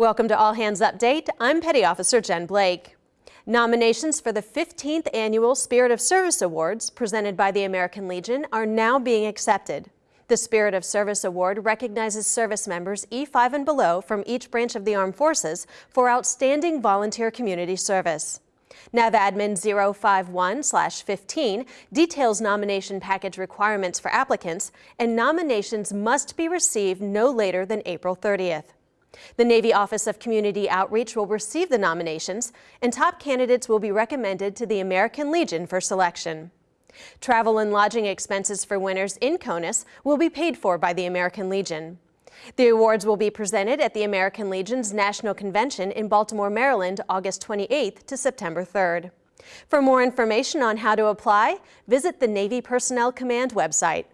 Welcome to All Hands Update. I'm Petty Officer Jen Blake. Nominations for the 15th Annual Spirit of Service Awards presented by the American Legion are now being accepted. The Spirit of Service Award recognizes service members E5 and below from each branch of the Armed Forces for outstanding volunteer community service. NAVADMIN 051-15 details nomination package requirements for applicants, and nominations must be received no later than April 30th. The Navy Office of Community Outreach will receive the nominations, and top candidates will be recommended to the American Legion for selection. Travel and lodging expenses for winners in CONUS will be paid for by the American Legion. The awards will be presented at the American Legion's National Convention in Baltimore, Maryland, August 28th to September 3rd. For more information on how to apply, visit the Navy Personnel Command website.